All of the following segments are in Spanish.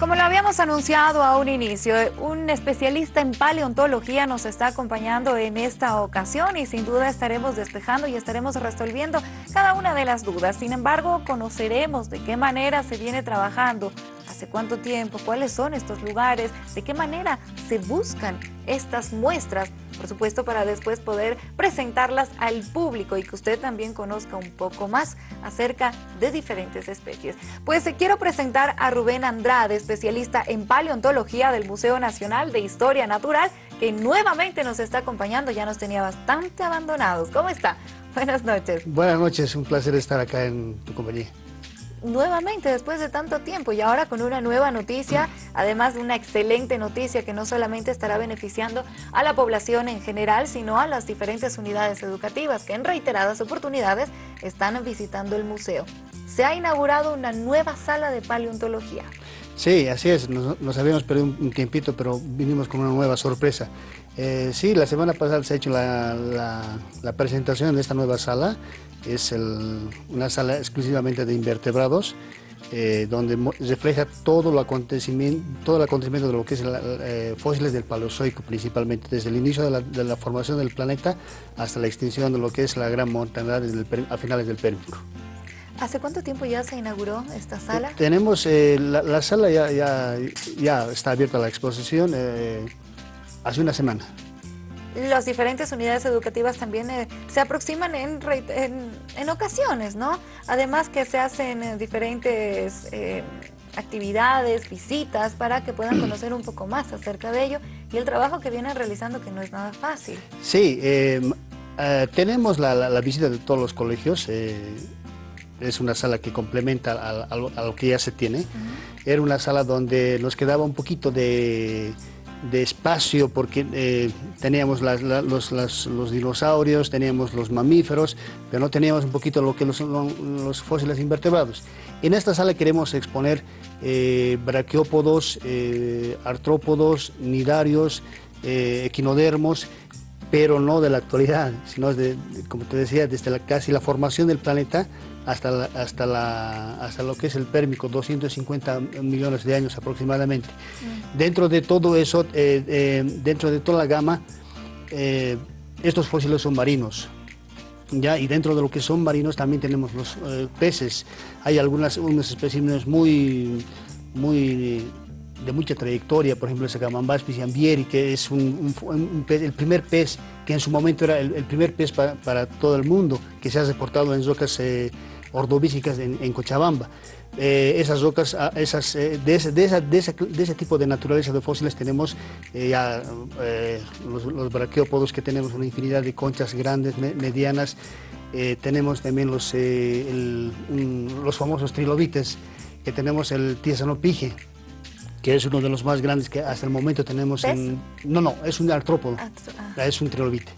Como lo habíamos anunciado a un inicio, un especialista en paleontología nos está acompañando en esta ocasión y sin duda estaremos despejando y estaremos resolviendo cada una de las dudas. Sin embargo, conoceremos de qué manera se viene trabajando hace cuánto tiempo, cuáles son estos lugares, de qué manera se buscan estas muestras, por supuesto para después poder presentarlas al público y que usted también conozca un poco más acerca de diferentes especies. Pues eh, quiero presentar a Rubén Andrade, especialista en paleontología del Museo Nacional de Historia Natural, que nuevamente nos está acompañando, ya nos tenía bastante abandonados. ¿Cómo está? Buenas noches. Buenas noches, un placer estar acá en tu compañía nuevamente después de tanto tiempo y ahora con una nueva noticia, además de una excelente noticia que no solamente estará beneficiando a la población en general, sino a las diferentes unidades educativas que en reiteradas oportunidades están visitando el museo. Se ha inaugurado una nueva sala de paleontología. Sí, así es, nos, habíamos perdido un, tiempito, pero vinimos con una nueva sorpresa. Eh, sí, la semana pasada se ha hecho la, presentación de esta nueva sala, es una sala exclusivamente de invertebrados, eh, donde refleja todo, lo acontecimiento, todo el acontecimiento de lo que es eh, fósiles del Paleozoico principalmente, desde el inicio de la, formación del planeta hasta la extinción de lo que es la gran montaña a finales del Pérmico. ¿Hace cuánto tiempo ya se inauguró esta sala? Tenemos, la, sala ya, ya, ya, está abierta a la exposición hace una semana. Las diferentes unidades educativas también eh, se aproximan en, en, ocasiones, ¿no? Además que se hacen eh, diferentes eh, actividades, visitas, para que puedan conocer un poco más acerca de ello y el trabajo que vienen realizando que no es nada fácil. Sí, tenemos la, visita de todos los colegios, es una sala que complementa a, lo que ya se tiene. Era una sala donde nos quedaba un poquito de de espacio porque eh, teníamos los, dinosaurios, teníamos los mamíferos, pero no teníamos un poquito lo que los, fósiles invertebrados. En esta sala queremos exponer eh, braquiópodos, eh, artrópodos, nidarios, equinodermos, pero no de la actualidad, sino, de, como te decía, desde la, casi la formación del planeta hasta, hasta, la, hasta lo que es el pérmico, 250 millones de años aproximadamente. Mm. Dentro de todo eso, eh, eh, dentro de toda la gama, eh, estos fósiles son marinos. ¿ya? Y dentro de lo que son marinos también tenemos los peces. Hay algunas unos especímenes muy, muy de mucha trayectoria, por ejemplo, el Baspis ambieri, que es un, el primer pez, que en su momento era el, primer pez para, todo el mundo, que se ha reportado en rocas eh, ordovícicas en, Cochabamba. Eh, esas rocas, ah, esas, eh, de, ese, tipo de naturaleza de fósiles tenemos ya los, braquiópodos, que tenemos una infinidad de conchas grandes, medianas, tenemos también los, los famosos trilobites, que tenemos el pige que es uno de los más grandes que hasta el momento tenemos en... No, no, es un artrópodo, ah, ah. es un trilobite.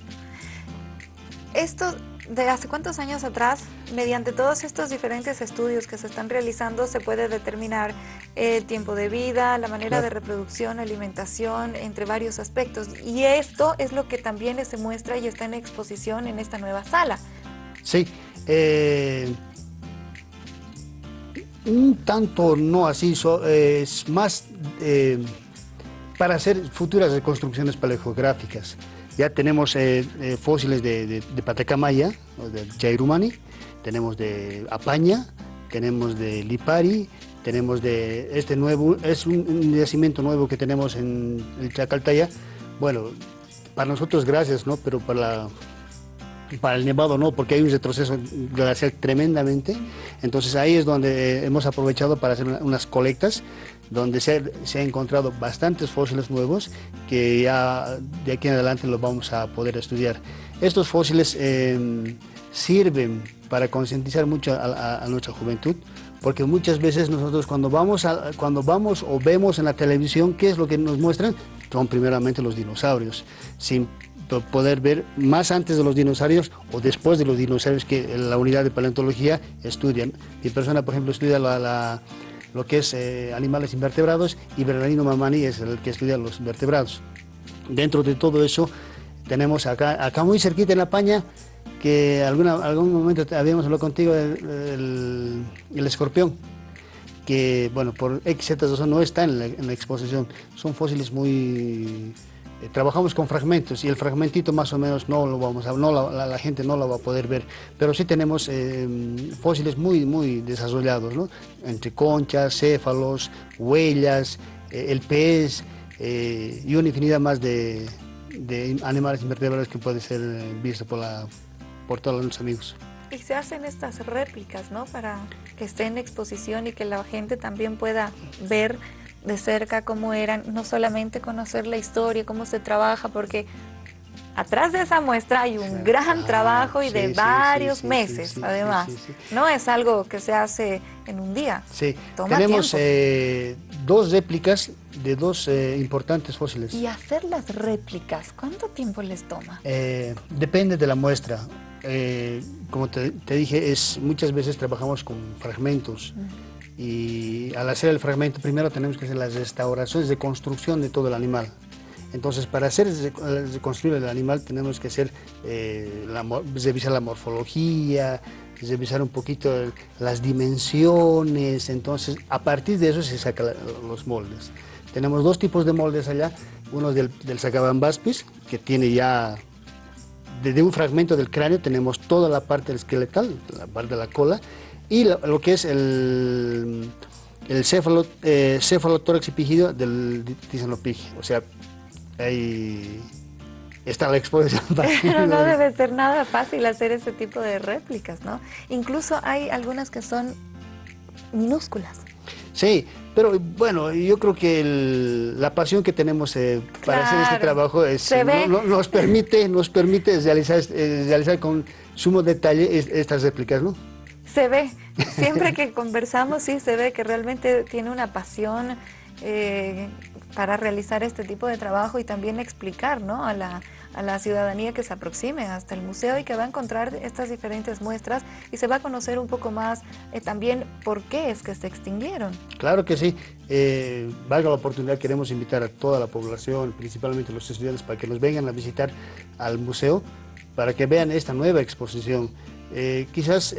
Esto, ¿de hace cuántos años atrás, mediante todos estos diferentes estudios que se están realizando, se puede determinar el tiempo de vida, la manera de reproducción, alimentación, entre varios aspectos? Y esto es lo que también se muestra y está en exposición en esta nueva sala. Sí, eh, un tanto no así, es más eh, para hacer futuras reconstrucciones paleogeográficas. Ya tenemos eh, eh, fósiles de, de, de, Patacamaya, de Chairumani, tenemos de Apaña, tenemos de Lipari, tenemos de este nuevo, es un, yacimiento nuevo que tenemos en el Chacaltaya. Bueno, para nosotros gracias, ¿no? Pero para la para el Nevado no, porque hay un retroceso glacial tremendamente. Entonces ahí es donde eh, hemos aprovechado para hacer unas colectas, donde se, se ha encontrado bastantes fósiles nuevos que ya de aquí en adelante los vamos a poder estudiar. Estos fósiles eh, sirven para concientizar mucho a, nuestra juventud, porque muchas veces nosotros cuando vamos, cuando vamos o vemos en la televisión, ¿qué es lo que nos muestran? Son primeramente los dinosaurios, sin poder ver más antes de los dinosaurios o después de los dinosaurios que la unidad de paleontología estudian. Mi persona, por ejemplo, estudia lo que es eh, animales invertebrados y Bernardino Mamani es el que estudia los vertebrados. Dentro de todo eso tenemos acá, muy cerquita en La Paña, que alguna, algún momento habíamos hablado contigo, el, el escorpión. que, bueno, por X, Z no está en la, exposición. Son fósiles muy... Eh, trabajamos con fragmentos y el fragmentito más o menos no lo vamos a, no la, gente no lo va a poder ver, pero sí tenemos eh, fósiles muy, muy desarrollados, ¿no? Entre conchas, céfalos, huellas, eh, el pez y una infinidad más de, animales invertebrados que puede ser visto por, por todos los amigos. Y se hacen estas réplicas, ¿no? Para que esté en exposición y que la gente también pueda ver de cerca cómo eran, no solamente conocer la historia, cómo se trabaja, porque atrás de esa muestra hay un gran ah, trabajo y de varios meses, además. No es algo que se hace en un día. Sí, tenemos eh, dos réplicas de dos eh, importantes fósiles. ¿Y hacer las réplicas, cuánto tiempo les toma? Eh, depende de la muestra. Eh, como te, dije, es, muchas veces trabajamos con fragmentos y al hacer el fragmento primero tenemos que hacer las restauraciones de construcción de todo el animal. Entonces, para hacer reconstruir el animal tenemos que hacer, eh, revisar la morfología, revisar un poquito las dimensiones, entonces a partir de eso se sacan los moldes. Tenemos dos tipos de moldes allá, uno del, del que tiene ya de un fragmento del cráneo tenemos toda la parte esqueletal, la parte de la cola, y lo, que es el, el céfalo, eh, céfalotórax epígido del tisanopigi. O sea, ahí está la exposición. Pero no debe ser nada fácil hacer ese tipo de réplicas, ¿no? Incluso hay algunas que son minúsculas. Sí, pero bueno, yo creo que la pasión que tenemos eh, para hacer este trabajo es, nos permite, nos permite realizar, eh, realizar con sumo detalle estas réplicas, ¿no? Se ve, siempre que conversamos sí se ve que realmente tiene una pasión eh, para realizar este tipo de trabajo y también explicar ¿no? a, la, a la ciudadanía que se aproxime hasta el museo y que va a encontrar estas diferentes muestras y se va a conocer un poco más eh, también por qué es que se extinguieron. Claro que sí. Eh, valga la oportunidad, queremos invitar a toda la población, principalmente los estudiantes, para que nos vengan a visitar al museo, para que vean esta nueva exposición. Eh, quizás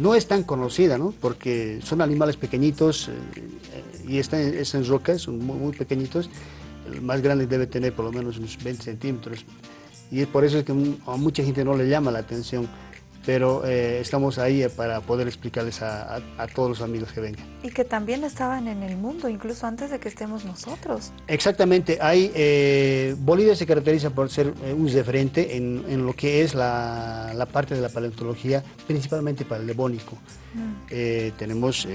no es tan conocida, ¿no? porque son animales pequeñitos y están, en rocas, son muy pequeñitos, el más grande debe tener por lo menos unos 20 centímetros. Y es por eso que a mucha gente no le llama la atención, pero eh, estamos ahí para poder explicarles a, todos los amigos que vengan. Y que también estaban en el mundo, incluso antes de que estemos nosotros. Exactamente, hay, eh, Bolivia se caracteriza por ser eh, un referente en, en, lo que es la, la, parte de la paleontología, principalmente para el devónico. Mm. tenemos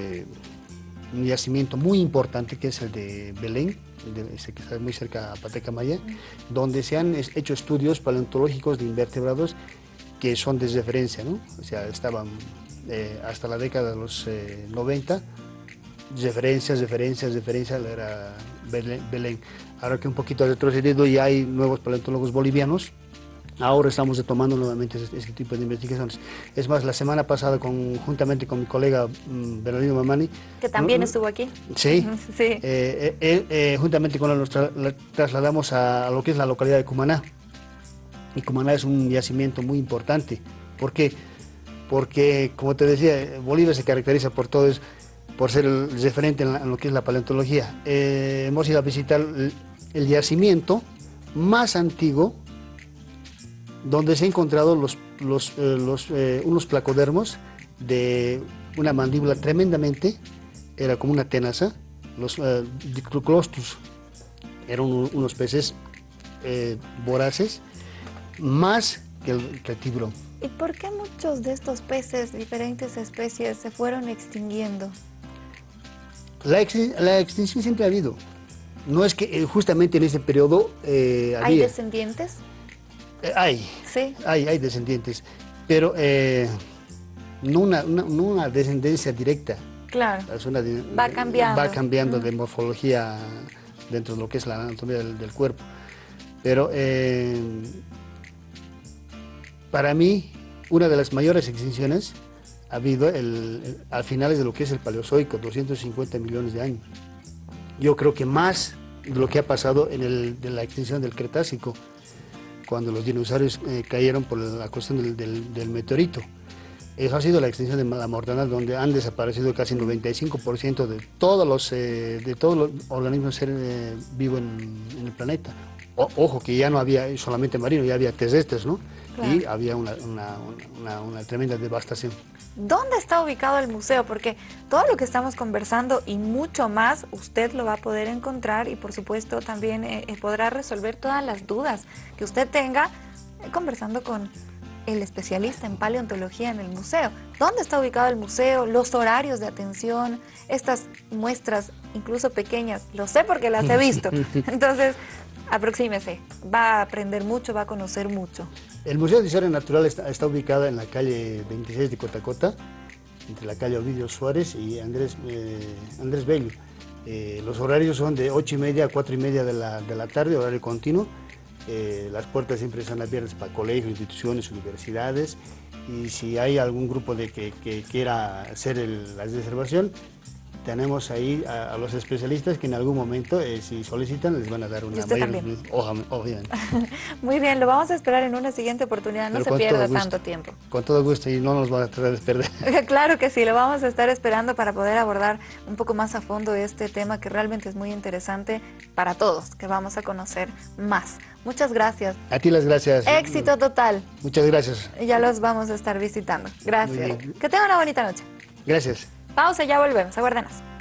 un yacimiento muy importante que es el de Belén, que está muy cerca a Patecamaya, donde se han hecho estudios paleontológicos de invertebrados que son de referencia, ¿no? O sea, estaban eh, hasta la década de los 90, eh, referencias, referencias, referencias, era Belén. Ahora que un poquito ha retrocedido y hay nuevos paleontólogos bolivianos, Ahora estamos retomando nuevamente este, este, tipo de investigaciones. Es más, la semana pasada, con, juntamente con mi colega mm, Bernardino Mamani... Que también estuvo aquí. Sí. sí. Eh, eh, eh, juntamente con él nos trasladamos a, lo que es la localidad de Cumaná. Y Cumaná es un yacimiento muy importante. ¿Por qué? Porque, como te decía, Bolivia se caracteriza por todo eso, por ser el referente en, lo que es la paleontología. hemos ido a visitar el yacimiento más antiguo donde se han encontrado eh, eh, unos placodermos de una mandíbula tremendamente, era como una tenaza, los uh, eran unos peces voraces, más que el, que tiburón. ¿Y por qué muchos de estos peces, diferentes especies, se fueron extinguiendo? La, extinción siempre ha habido. No es que justamente en ese periodo ¿Hay descendientes? Eh, hay, ¿Sí? hay, hay descendientes, pero eh, no, una, descendencia directa. Claro, va cambiando. Va cambiando de morfología dentro de lo que es la anatomía del, cuerpo. Pero eh, para mí, una de las mayores extinciones ha habido el, al finales de lo que es el Paleozoico, 250 millones de años. Yo creo que más de lo que ha pasado en el, de la extinción del Cretácico, cuando los dinosaurios eh, cayeron por la cuestión del, meteorito. Eso ha sido la extensión de la mortandad, donde han desaparecido casi 95% de todos los eh, de todos los organismos eh, vivos en, el planeta. ojo, que ya no había solamente marino, ya había terrestres, ¿no? Y había una, una, tremenda devastación. ¿Dónde está ubicado el museo? Porque todo lo que estamos conversando y mucho más, usted lo va a poder encontrar y por supuesto también eh, podrá resolver todas las dudas que usted tenga conversando con el especialista en paleontología en el museo. ¿Dónde está ubicado el museo? Los horarios de atención, estas muestras incluso pequeñas, lo sé porque las he visto. Entonces, aproxímese, va a aprender mucho, va a conocer mucho. El Museo de Historia Natural está, ubicado en la calle 26 de Cotacota, entre la calle Ovidio Suárez y Andrés, eh, Andrés Bello. Eh, los horarios son de 8 y media a 4 y media de la, de la tarde, horario continuo. Eh, las puertas siempre están abiertas para colegios, instituciones, universidades y si hay algún grupo de que, quiera hacer la reservación, tenemos ahí a, los especialistas que en algún momento, eh, si solicitan, les van a dar una mayor... Obviamente. Muy bien, lo vamos a esperar en una siguiente oportunidad, no se pierda tanto tiempo. Con todo gusto y no nos va a tratar de perder. claro que sí, lo vamos a estar esperando para poder abordar un poco más a fondo este tema que realmente es muy interesante para todos, que vamos a conocer más. Muchas gracias. A ti las gracias. Éxito total. Muchas gracias. Ya los vamos a estar visitando. Gracias. Que tengan una bonita noche. Gracias. Pausa, ya volvemos. Aguárdenos.